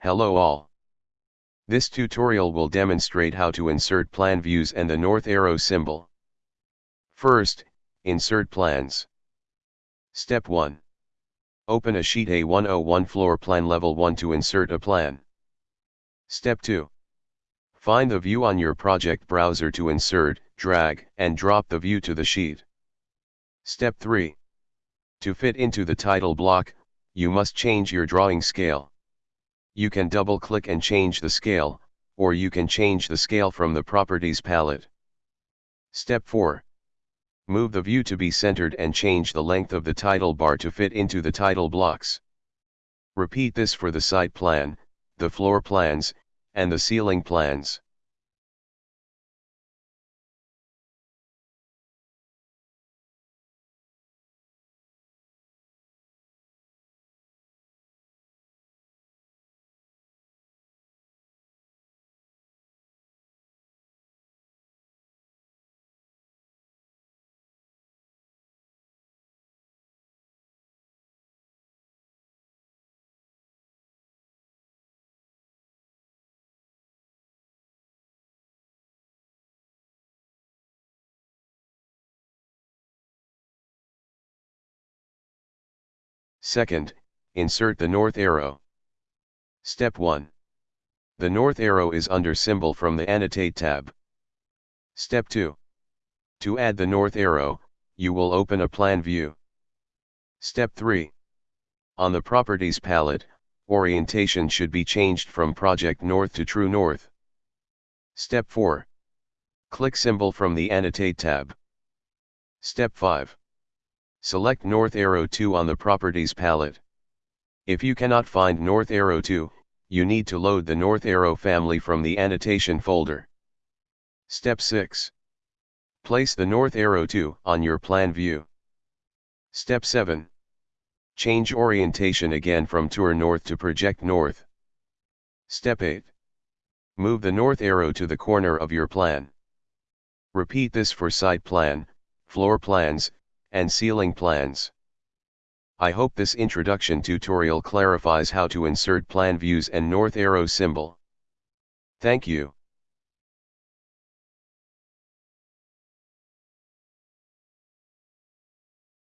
Hello all. This tutorial will demonstrate how to insert plan views and the north arrow symbol. First, insert plans. Step 1. Open a sheet A101 floor plan level 1 to insert a plan. Step 2. Find the view on your project browser to insert, drag, and drop the view to the sheet. Step 3. To fit into the title block, you must change your drawing scale. You can double click and change the scale, or you can change the scale from the properties palette. Step 4. Move the view to be centered and change the length of the title bar to fit into the title blocks. Repeat this for the site plan, the floor plans, and the ceiling plans. Second, insert the north arrow. Step 1. The north arrow is under symbol from the Annotate tab. Step 2. To add the north arrow, you will open a plan view. Step 3. On the Properties palette, orientation should be changed from Project North to True North. Step 4. Click symbol from the Annotate tab. Step 5. Select North Arrow 2 on the Properties palette. If you cannot find North Arrow 2, you need to load the North Arrow family from the Annotation folder. Step 6. Place the North Arrow 2 on your plan view. Step 7. Change orientation again from True North to Project North. Step 8. Move the North Arrow to the corner of your plan. Repeat this for site plan, floor plans, and ceiling plans. I hope this introduction tutorial clarifies how to insert plan views and north arrow symbol. Thank you.